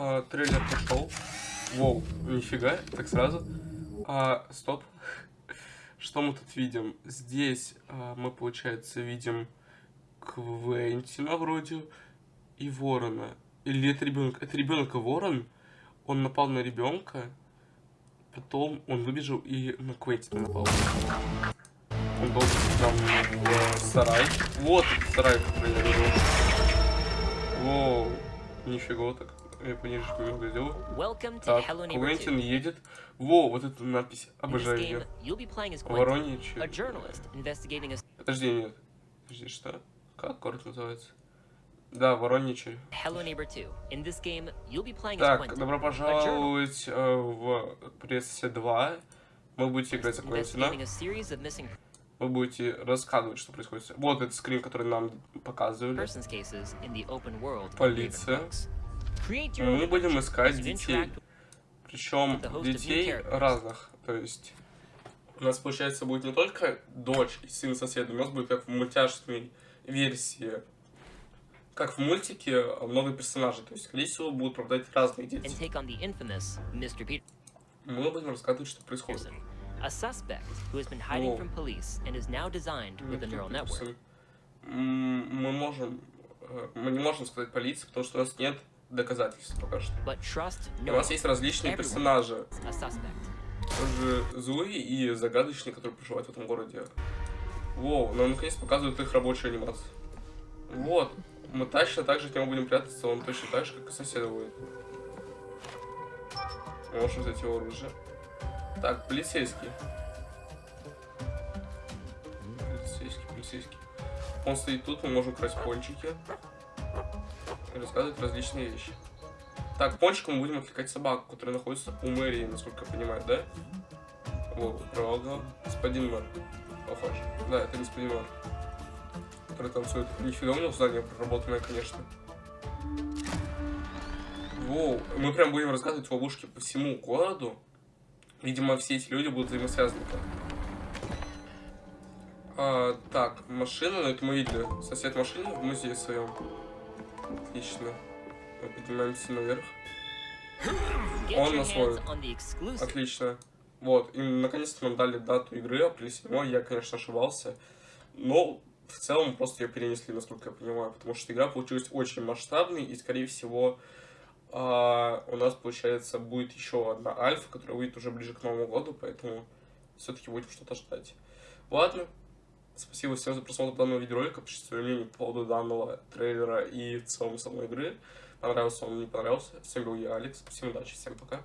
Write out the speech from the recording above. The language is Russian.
А, трейлер пошел. Воу, нифига, так сразу. А, стоп. Что мы тут видим? Здесь а, мы, получается, видим Квентина вроде и Ворона. Или это ребенок? Это ребенок и Ворон. Он напал на ребенка. Потом он выбежал и на Квентина напал. Он должен нам в сарай. Вот сарай, который я видел. Воу, нифига так. Я пониже немного сделаю. Так, Квентин едет. Во, вот эта надпись. Обожаю ее. Воронич. Подожди, нет. Подожди, что? Как город называется? Да, Вороничи. Так, добро пожаловать э, в Прессе 2. Мы будете играть за Квентина. Вы будете рассказывать, что происходит. Вот этот скрин, который нам показывали. Полиция. Мы будем искать детей. Причем детей разных. То есть у нас, получается, будет не только дочь и сын соседа, у нас будет как в мультяшной версии. Как в мультике, много персонажей. То есть, скорее всего, будут пропадать разные дети. Мы будем рассказывать, что происходит. A suspect who has been hiding from police and is now designed with a neural network. Мы можем, э, мы не можем сказать полиции, потому что у нас нет доказательств пока что. У нас есть различные персонажи. Тоже злые и загадочные, которые проживают в этом городе. Воу, нам наконец показывают их рабочую анимацию. Вот. Мы точно так же от него будем прятаться, он точно так же, как и соседа будет. Мы можем взять его оружие. Так, полицейский. Полицейский, полицейский. Он стоит тут, мы можем красть пончики. И рассказывать различные вещи. Так, пончиком мы будем отвлекать собаку, которая находится у мэрии, насколько я понимаю, да? Вот, правда. Господин мэр. Похож. Да, это господин мэр. Который танцует. Нифига у него здание проработанное, конечно. Воу, мы прям будем рассказывать ловушки по всему городу. Видимо, все эти люди будут взаимосвязаны. А, так, машина, это мы видели. Сосед машины в музее своем. Отлично. Мы поднимаемся наверх. Он нас ловит. Отлично. Вот, и наконец-то нам дали дату игры, апрель 7 я, конечно, ошибался. Но в целом просто ее перенесли, насколько я понимаю, потому что игра получилась очень масштабной, и, скорее всего, а, у нас, получается, будет еще одна альфа, которая выйдет уже ближе к Новому году, поэтому все-таки будем что-то ждать. Ладно, спасибо всем за просмотр данного видеоролика, пишите свое мнение по поводу данного трейлера и в целом самой игры. Понравился он, не понравился. Всем был я, Алекс. Всем удачи, всем пока.